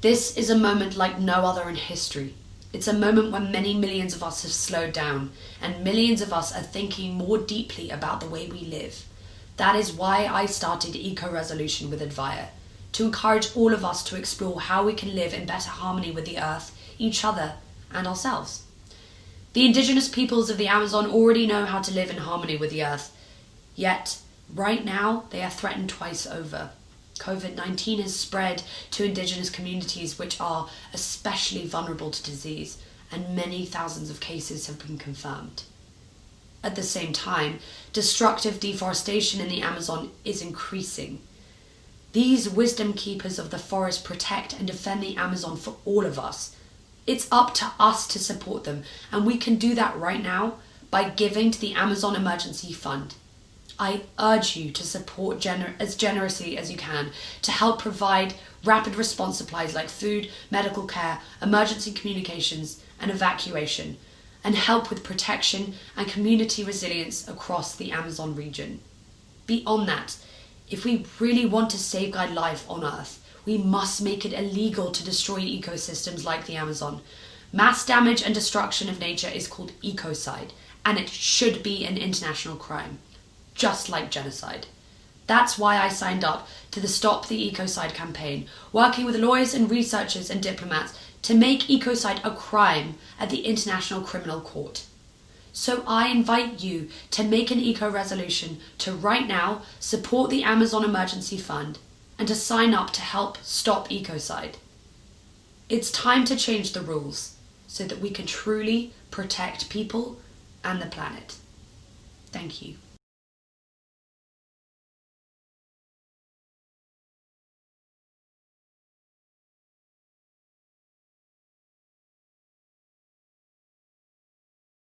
This is a moment like no other in history. It's a moment when many millions of us have slowed down, and millions of us are thinking more deeply about the way we live. That is why I started Eco Resolution with Advire, to encourage all of us to explore how we can live in better harmony with the earth, each other, and ourselves. The indigenous peoples of the Amazon already know how to live in harmony with the earth, yet, right now, they are threatened twice over. COVID 19 has spread to indigenous communities which are especially vulnerable to disease, and many thousands of cases have been confirmed. At the same time, destructive deforestation in the Amazon is increasing. These wisdom keepers of the forest protect and defend the Amazon for all of us. It's up to us to support them, and we can do that right now by giving to the Amazon Emergency Fund. I urge you to support gener- as generously as you can to help provide rapid response supplies like food, medical care, emergency communications, and evacuation, and help with protection and community resilience across the Amazon region. Beyond that, if we really want to safeguard life on Earth, we must make it illegal to destroy ecosystems like the Amazon. Mass damage and destruction of nature is called ecocide, and it should be an international crime just like genocide. That's why I signed up to the Stop the Ecocide campaign, working with lawyers and researchers and diplomats to make ecocide a crime at the International Criminal Court. So I invite you to make an eco resolution to right now support the Amazon Emergency Fund and to sign up to help stop ecocide. It's time to change the rules so that we can truly protect people and the planet. Thank you.